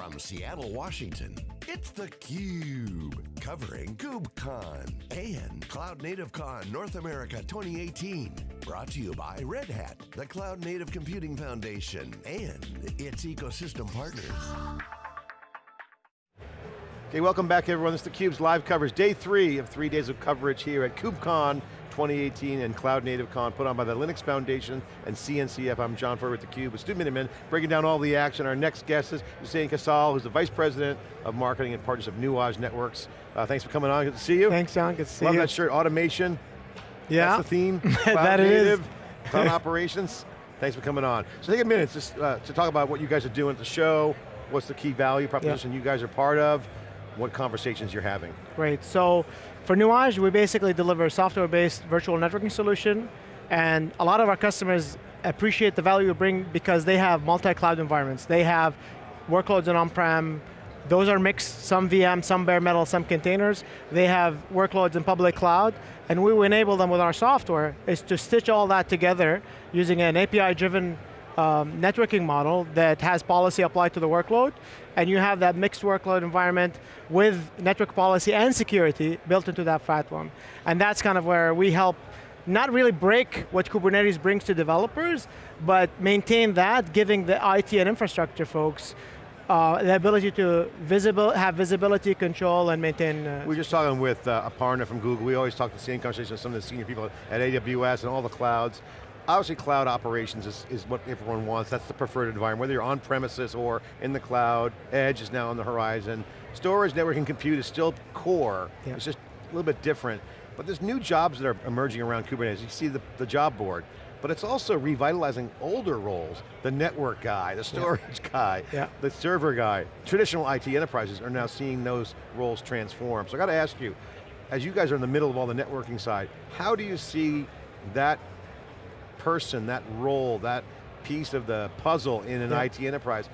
From Seattle, Washington, it's theCUBE, covering KubeCon and Cloud Native Con North America 2018. Brought to you by Red Hat, the Cloud Native Computing Foundation, and its ecosystem partners. Okay, welcome back everyone. This is theCUBE's live coverage, day three of three days of coverage here at KubeCon 2018 and Cloud Native Con put on by the Linux Foundation and CNCF. I'm John Furrier with theCUBE with Stu Miniman, breaking down all the action. Our next guest is Hussein Khazaal, who's the Vice President of Marketing and Partners of Nuage Networks. Uh, thanks for coming on, good to see you. Thanks John, good to see Love you. Love that shirt, automation. Yeah. That's the theme, Cloud that Native, is. Cloud Operations. Thanks for coming on. So take a minute just uh, to talk about what you guys are doing at the show, what's the key value proposition you guys are part of, what conversations you're having. Great, so for Nuage, we basically deliver a software-based virtual networking solution, and a lot of our customers appreciate the value we bring because they have multi-cloud environments. They have workloads in on-prem, those are mixed, some VM, some bare metal, some containers. They have workloads in public cloud, and we enable them with our software is to stitch all that together using an API-driven um, networking model that has policy applied to the workload, and you have that mixed workload environment with network policy and security built into that platform. And that's kind of where we help not really break what Kubernetes brings to developers, but maintain that, giving the IT and infrastructure folks uh, the ability to visible, have visibility, control, and maintain. Uh, We were just talking with uh, Aparna from Google. We always talk the same conversation with some of the senior people at AWS and all the clouds. Obviously cloud operations is, is what everyone wants. That's the preferred environment, whether you're on premises or in the cloud. Edge is now on the horizon. Storage, networking, compute is still core. Yeah. It's just a little bit different. But there's new jobs that are emerging around Kubernetes. You see the, the job board. But it's also revitalizing older roles. The network guy, the storage guy, Yeah. the server guy. Traditional IT enterprises are now seeing those roles transform. So I got to ask you, as you guys are in the middle of all the networking side, how do you see that person, that role, that piece of the puzzle in an Yeah. IT enterprise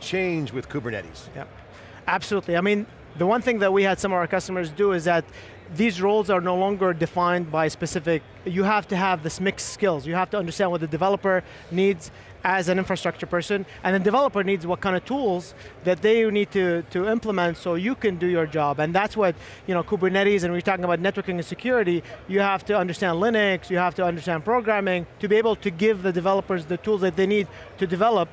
change with Kubernetes? Yeah, absolutely. I mean, the one thing that we had some of our customers do is that these roles are no longer defined by specific, you have to have this mixed skills. You have to understand what the developer needs as an infrastructure person, and the developer needs what kind of tools that they need to, to implement so you can do your job. And that's what, you know, Kubernetes, and we're talking about networking and security, you have to understand Linux, you have to understand programming, to be able to give the developers the tools that they need to develop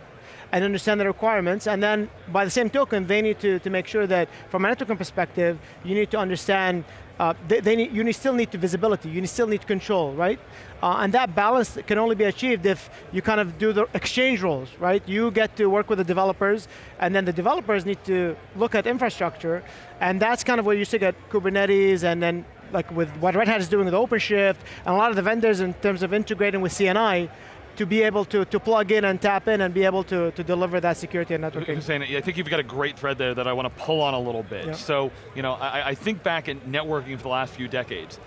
and understand the requirements, and then by the same token, they need to, to make sure that from a networking perspective, you need to understand, uh, they, they need, you need, still need to visibility, you need, still need control, right? Uh, and that balance can only be achieved if you kind of do the exchange roles, right? You get to work with the developers, and then the developers need to look at infrastructure, and that's kind of where you see get Kubernetes, and then like with what Red Hat is doing with OpenShift, and a lot of the vendors in terms of integrating with CNI, to be able to, to plug in and tap in and be able to, to deliver that security and networking. Hussein, I think you've got a great thread there that I want to pull on a little bit. Yeah. So, you know, I, I think back at networking for the last few decades.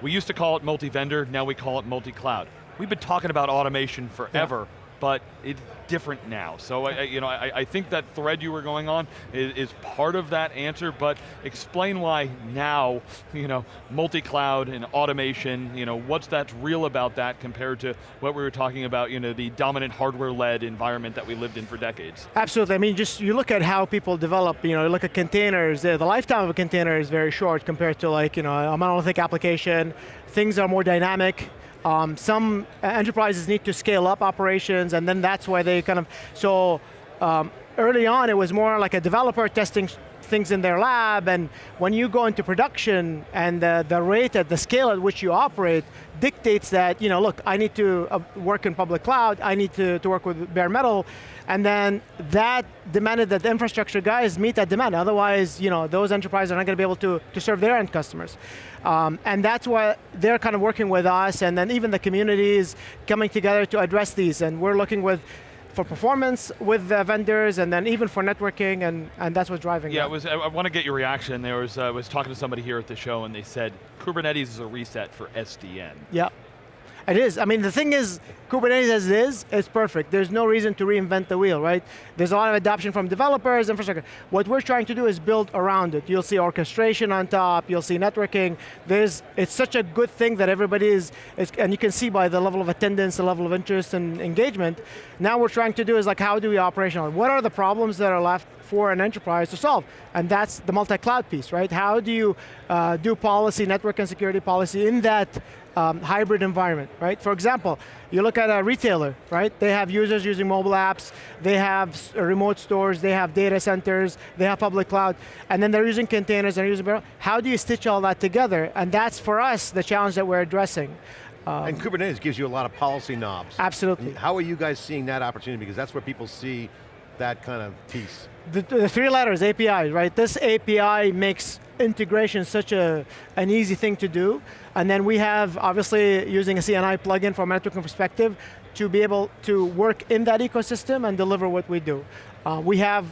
We used to call it multi-vendor, now we call it multi-cloud. We've been talking about automation forever, but it's different now. So, I, you know, I, I think that thread you were going on is, is part of that answer, but explain why now, you know, multi-cloud and automation, you know, what's that's real about that compared to what we were talking about, you know, the dominant hardware-led environment that we lived in for decades. Absolutely, I mean, just you look at how people develop, you know, you look at containers, the, the lifetime of a container is very short compared to like, you know, a monolithic application. Things are more dynamic. Um, some enterprises need to scale up operations and then that's why they kind of, so um, early on it was more like a developer testing things in their lab and when you go into production and the, rate at the scale at which you operate dictates that, you know, look, I need to uh, work in public cloud, I need to, to work with bare metal, and then that demanded that the infrastructure guys meet that demand. Otherwise, you know, those enterprises are not going to be able to, to serve their end customers. Um, and that's why they're kind of working with us, and then even the communities coming together to address these. And we're looking with for performance with the vendors, and then even for networking, and, and that's what's driving Yeah, it was, I, I want to get your reaction. There was, uh, I was talking to somebody here at the show and they said, Kubernetes is a reset for SDN. Yeah. It is. I mean, the thing is, Kubernetes as it is, it's perfect. There's no reason to reinvent the wheel, right? There's a lot of adoption from developers, and infrastructure. What we're trying to do is build around it. You'll see orchestration on top, you'll see networking. There's, it's such a good thing that everybody is, is, and you can see by the level of attendance, the level of interest and engagement. Now we're trying to do is like, how do we operational? What are the problems that are left for an enterprise to solve? And that's the multi-cloud piece, right? How do you uh, do policy, network and security policy in that um, hybrid environment, right? For example, you look at a retailer, right? They have users using mobile apps, they have remote stores, they have data centers, they have public cloud, and then they're using containers, they're using, how do you stitch all that together? And that's for us the challenge that we're addressing. Um, and Kubernetes gives you a lot of policy knobs. Absolutely. how are you guys seeing that opportunity? Because that's where people see that kind of piece. The, the three letters, API, right? This API makes integration such a, an easy thing to do. And then we have, obviously, using a CNI plugin from a networking perspective to be able to work in that ecosystem and deliver what we do. Uh, we have,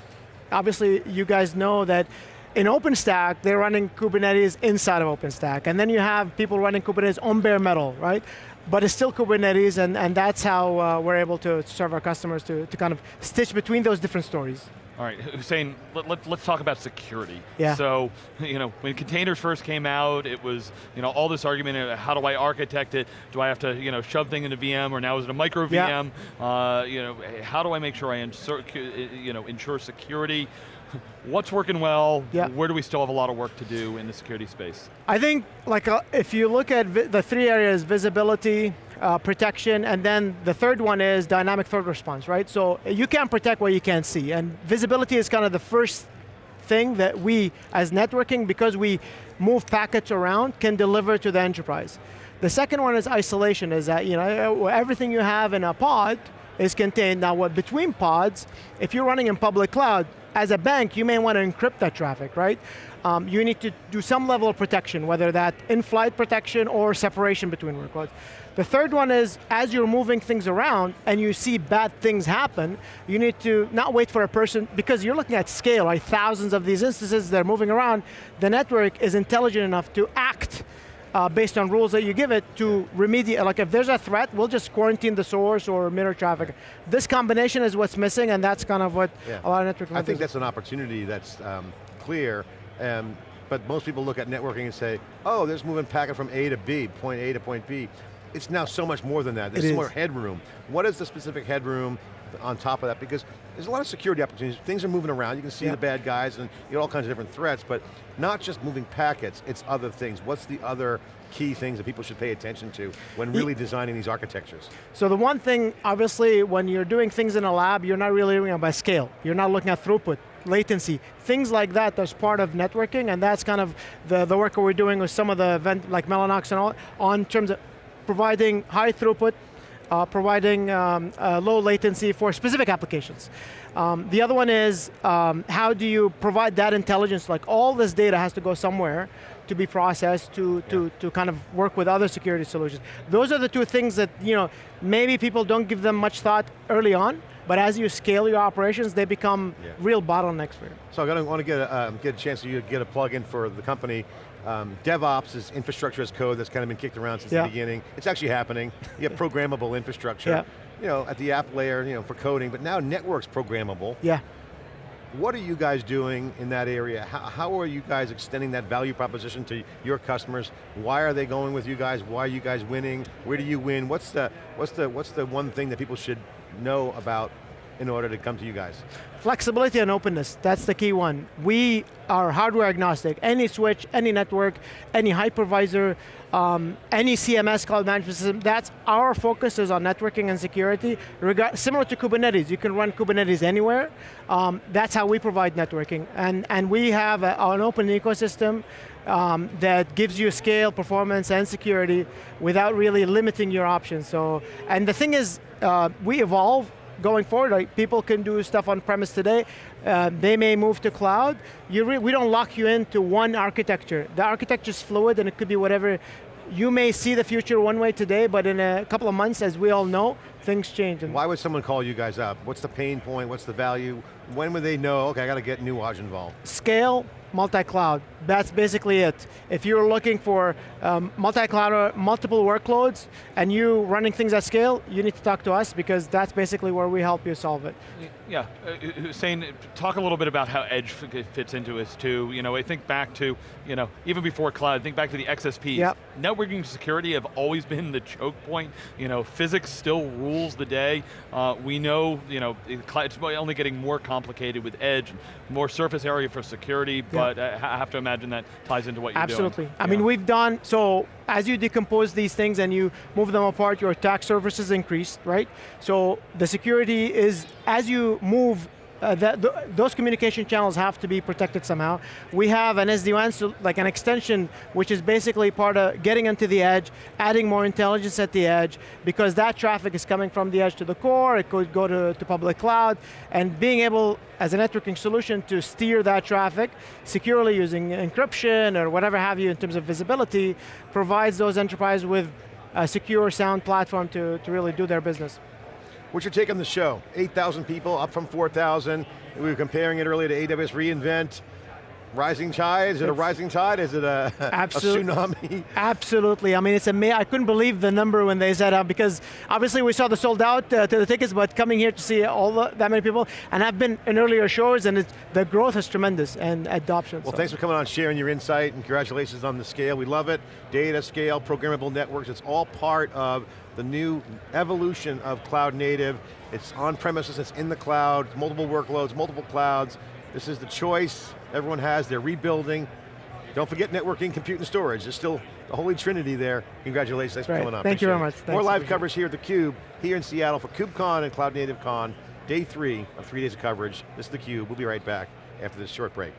obviously, you guys know that in OpenStack, they're running Kubernetes inside of OpenStack. And then you have people running Kubernetes on bare metal, right? But it's still Kubernetes, and, and that's how uh, we're able to serve our customers to, to kind of stitch between those different stories. All right, Hussein, let, let, us talk about security. Yeah. So, you know, when containers first came out, it was, you know, all this argument, uh, how do I architect it? Do I have to, you know, shove thing into VM, or now is it a micro VM? Yeah. Uh, you know, how do I make sure I ensure, uh, you know, ensure security? What's working well? Yeah. Where do we still have a lot of work to do in the security space? I think, like, uh, if you look at the three areas, visibility, uh, protection, and then the third one is dynamic threat response, right? So you can't protect what you can't see, and visibility is kind of the first thing that we, as networking, because we move packets around, can deliver to the enterprise. The second one is isolation, is that you know everything you have in a pod is contained. Now what between pods, if you're running in public cloud, as a bank, you may want to encrypt that traffic, right? Um, you need to do some level of protection, whether that in-flight protection or separation between workloads. The third one is, as you're moving things around and you see bad things happen, you need to not wait for a person, because you're looking at scale, right? Thousands of these instances that are moving around. The network is intelligent enough to act uh, based on rules that you give it to remediate, like if there's a threat, we'll just quarantine the source or mirror traffic. This combination is what's missing and that's kind of what yeah. a lot of network I think that's an opportunity that's um, clear, um, but most people look at networking and say, oh, there's moving packet from A to B, point A to point B. It's now so much more than that. There's more headroom. What is the specific headroom on top of that? Because there's a lot of security opportunities. Things are moving around. You can see yeah. the bad guys and you know, all kinds of different threats, but not just moving packets, it's other things. What's the other key things that people should pay attention to when really designing these architectures? So the one thing, obviously, when you're doing things in a lab, you're not really doing it by scale. You're not looking at throughput, latency, things like that that's part of networking, and that's kind of the, the work that we're doing with some of the event, like Mellanox and all, on terms of providing high throughput, uh, providing um, uh, low latency for specific applications. Um, the other one is, um, how do you provide that intelligence, like all this data has to go somewhere to be processed to, to, yeah. to kind of work with other security solutions. Those are the two things that, you know, maybe people don't give them much thought early on, but as you scale your operations, they become yeah. real bottlenecks for you. So I want to get a, um, get a chance for you to get a plug-in for the company. Um, DevOps is infrastructure as code that's kind of been kicked around since yeah. the beginning. It's actually happening. You have programmable infrastructure. Yeah. You know, at the app layer, you know, for coding, but now network's programmable. Yeah. What are you guys doing in that area? How, how, are you guys extending that value proposition to your customers? Why are they going with you guys? Why are you guys winning? Where do you win? What's the, what's the, what's the one thing that people should know about in order to come to you guys? Flexibility and openness, that's the key one. We are hardware agnostic. Any switch, any network, any hypervisor, um, any CMS cloud management system, that's our focus is on networking and security. similar to Kubernetes, you can run Kubernetes anywhere. Um, that's how we provide networking. And, and we have a, an open ecosystem um, that gives you scale, performance, and security without really limiting your options. So, and the thing is, uh, we evolve going forward, like people can do stuff on premise today, uh, they may move to cloud. we don't lock you into one architecture. The architecture is fluid and it could be whatever. You may see the future one way today, but in a couple of months, as we all know, things change. Why would someone call you guys up? What's the pain point, what's the value? When would they know, okay, I got to get new Nuage involved? Scale, multi-cloud. That's basically it. If you're looking for um, multi-cloud, or multiple workloads, and you running things at scale, you need to talk to us because that's basically where we help you solve it. Yeah, uh, Hussein, talk a little bit about how Edge fits into this too. You know, I think back to, you know, even before cloud, think back to the XSPs. Yep. Networking security have always been the choke point. You know, physics still rules the day. Uh, we know, you know, it's only getting more complicated with Edge, more surface area for security, but I have to imagine that ties into what you're Absolutely. doing. Absolutely. I yeah. mean, we've done, so as you decompose these things and you move them apart, your attack surfaces increase, right? So the security is, as you move uh, that, th those communication channels have to be protected somehow. We have an SD-WAN, so like an extension, which is basically part of getting into the edge, adding more intelligence at the edge, because that traffic is coming from the edge to the core, it could go to, to public cloud, and being able, as a networking solution, to steer that traffic securely using encryption or whatever have you in terms of visibility, provides those enterprises with a secure, sound platform to, to really do their business. What's your take on the show? 8,000 people, up from 4,000. We were comparing it earlier to AWS reInvent. Rising tide, is it a rising tide? Is it a, Absolute, a tsunami? Absolutely, I mean, it's amazing. I couldn't believe the number when they said, uh, because obviously we saw the sold out uh, to the tickets, but coming here to see all the, that many people, and I've been in earlier shows, and the growth is tremendous, and adoption. Well, so. thanks for coming on, sharing your insight, and congratulations on the scale. We love it. Data, scale, programmable networks, it's all part of the new evolution of cloud native. It's on premises, it's in the cloud, multiple workloads, multiple clouds. This is the choice everyone has, they're rebuilding. Don't forget networking, compute, and storage. There's still the holy trinity there. Congratulations, thanks right. for coming on. Thank Appreciate you very much. Thanks More live coverage here at theCUBE, here in Seattle for KubeCon and Cloud Native Con, day three of three days of coverage. This is theCUBE, we'll be right back after this short break.